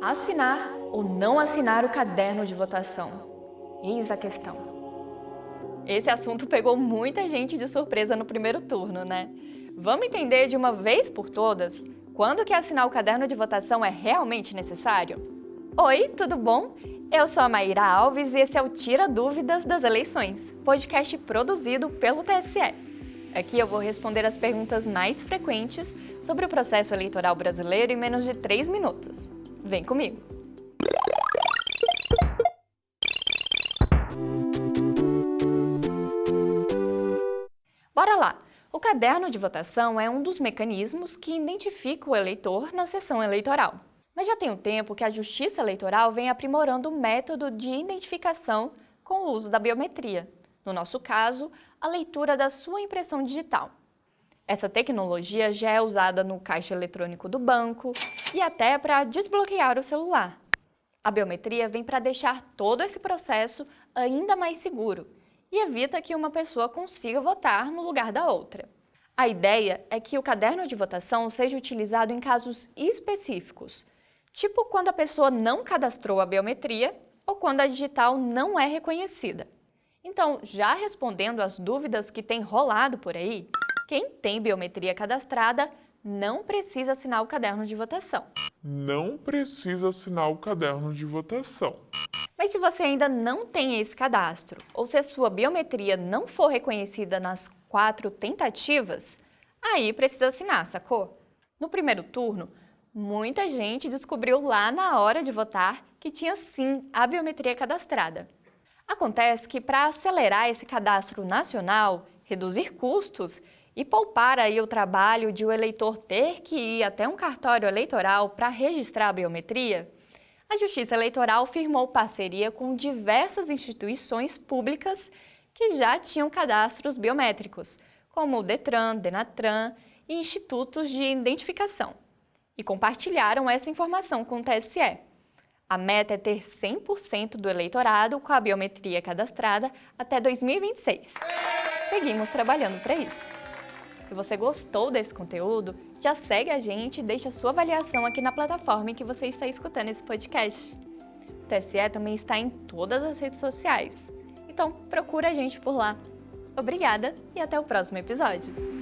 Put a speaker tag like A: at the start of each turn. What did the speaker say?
A: Assinar ou não assinar o caderno de votação? Eis a questão. Esse assunto pegou muita gente de surpresa no primeiro turno, né? Vamos entender de uma vez por todas quando que assinar o caderno de votação é realmente necessário? Oi, tudo bom? Eu sou a Maíra Alves e esse é o Tira Dúvidas das Eleições, podcast produzido pelo TSE. Aqui eu vou responder as perguntas mais frequentes sobre o processo eleitoral brasileiro em menos de 3 minutos. Vem comigo! Bora lá! O caderno de votação é um dos mecanismos que identifica o eleitor na sessão eleitoral. Mas já tem um tempo que a Justiça Eleitoral vem aprimorando o método de identificação com o uso da biometria. No nosso caso, a leitura da sua impressão digital. Essa tecnologia já é usada no caixa eletrônico do banco e até para desbloquear o celular. A biometria vem para deixar todo esse processo ainda mais seguro e evita que uma pessoa consiga votar no lugar da outra. A ideia é que o caderno de votação seja utilizado em casos específicos, tipo quando a pessoa não cadastrou a biometria ou quando a digital não é reconhecida. Então, já respondendo às dúvidas que têm rolado por aí, quem tem biometria cadastrada não precisa assinar o caderno de votação.
B: Não precisa assinar o caderno de votação.
A: Mas se você ainda não tem esse cadastro, ou se a sua biometria não for reconhecida nas quatro tentativas, aí precisa assinar, sacou? No primeiro turno, muita gente descobriu lá na hora de votar que tinha sim a biometria cadastrada. Acontece que para acelerar esse cadastro nacional, reduzir custos e poupar aí o trabalho de o eleitor ter que ir até um cartório eleitoral para registrar a biometria, a Justiça Eleitoral firmou parceria com diversas instituições públicas que já tinham cadastros biométricos, como o Detran, Denatran e institutos de identificação e compartilharam essa informação com o TSE. A meta é ter 100% do eleitorado com a biometria cadastrada até 2026. Seguimos trabalhando para isso. Se você gostou desse conteúdo, já segue a gente e deixa sua avaliação aqui na plataforma em que você está escutando esse podcast. O TSE também está em todas as redes sociais, então procura a gente por lá. Obrigada e até o próximo episódio!